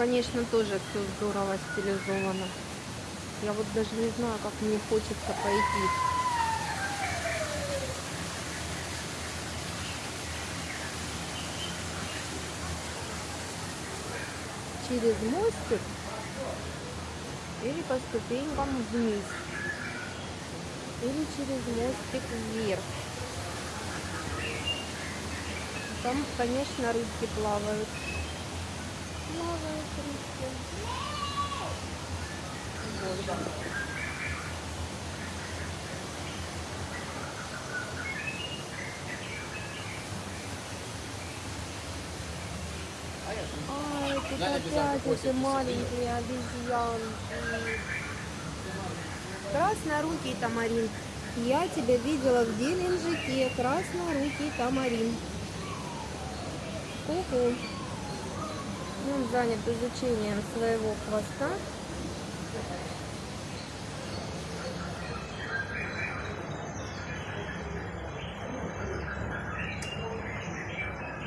конечно, тоже все здорово стилизовано. Я вот даже не знаю, как мне хочется пойти. Через мостик или по ступенькам вниз. Или через мостик вверх. Там, конечно, рыбки плавают. Рыбки. Вот, да. Ай, тут опять эти маленькие обезьянки. Краснорукий тамарин. Я тебя видела в Геленджике. Краснорукий тамарин. Ку-ку. Он занят изучением своего хвоста.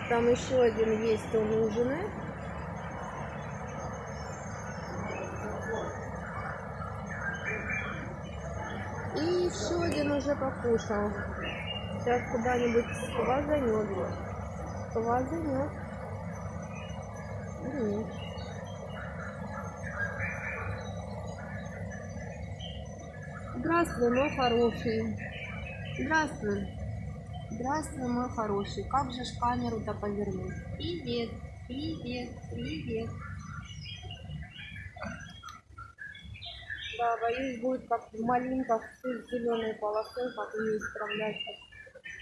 Там еще один есть, он ужинает. И еще один уже покушал. Сейчас куда-нибудь сквозанет. Сквозанет. Здравствуй, мой хороший. Здравствуй. Здравствуй, мой хороший. Как же ж камеру-то повернуть? Привет, привет, привет. Да, боюсь, будет как в малинках с зеленой полосой, как не исправлять